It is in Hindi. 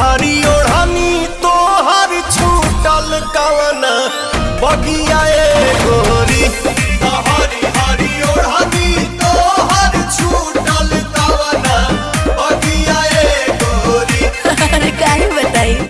हरी ओढ़ानी ओढ़नी तो हर छूटल कवन बगिया